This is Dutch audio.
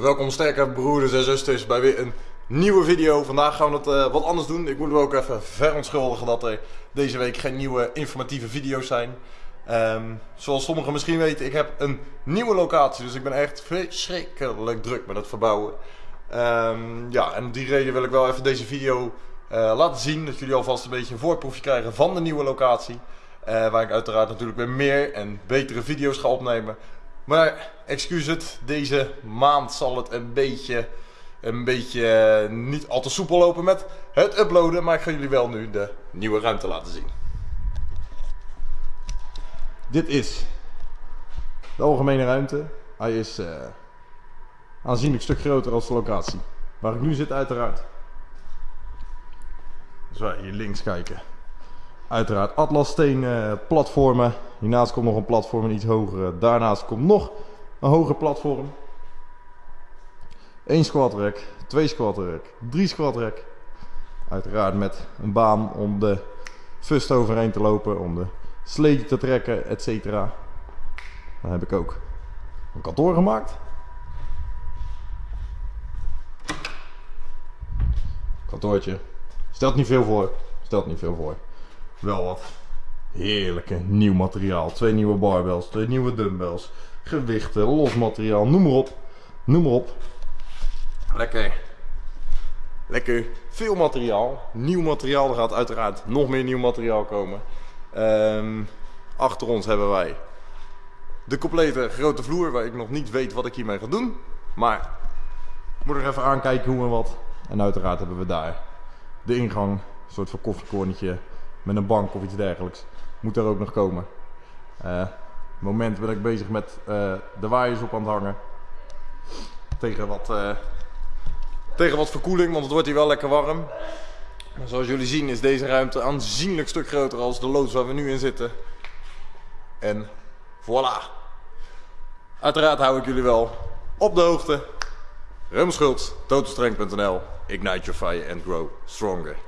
welkom sterke broeders en zusters bij weer een nieuwe video. Vandaag gaan we het eh, wat anders doen. Ik moet me ook even verontschuldigen dat er deze week geen nieuwe informatieve video's zijn. Ehm, zoals sommigen misschien weten, ik heb een nieuwe locatie, dus ik ben echt verschrikkelijk druk met het verbouwen. Ehm, ja, en om die reden wil ik wel even deze video eh, laten zien, dat jullie alvast een beetje een voorproefje krijgen van de nieuwe locatie. Eh, waar ik uiteraard natuurlijk weer meer en betere video's ga opnemen. Maar excuus het, deze maand zal het een beetje, een beetje eh, niet al te soepel lopen met het uploaden. Maar ik ga jullie wel nu de nieuwe ruimte laten zien. Dit is de algemene ruimte. Hij is uh, aanzienlijk stuk groter als de locatie. Waar ik nu zit uiteraard. Als wij hier links kijken. Uiteraard atlassteen uh, platformen. Hiernaast komt nog een platform, een iets hogere. Daarnaast komt nog een hoger platform. 1 squat rack, 2 squat 3 squat. Uiteraard met een baan om de fust overheen te lopen, om de sleetje te trekken, etc. Dan heb ik ook een kantoor gemaakt. Kantoortje. Stelt niet veel voor. Stelt niet veel voor. Wel wat heerlijke nieuw materiaal. Twee nieuwe barbells, twee nieuwe dumbbells, gewichten, los materiaal, noem maar op. Noem maar op. Lekker. Lekker veel materiaal. Nieuw materiaal. Er gaat uiteraard nog meer nieuw materiaal komen. Ehm, achter ons hebben wij de complete grote vloer waar ik nog niet weet wat ik hiermee ga doen. Maar moet er even aankijken hoe en wat. En uiteraard hebben we daar de ingang. Een soort van koffiekornetje met een bank of iets dergelijks. Moet daar ook nog komen. Uh, moment ben ik bezig met uh, de waaiers op aan het hangen. Tegen wat, uh, tegen wat verkoeling, want het wordt hier wel lekker warm. Maar zoals jullie zien is deze ruimte aanzienlijk stuk groter als de loods waar we nu in zitten. En voilà. Uiteraard hou ik jullie wel op de hoogte. Remschuld, totalstrength.nl, ignite your fire and grow stronger.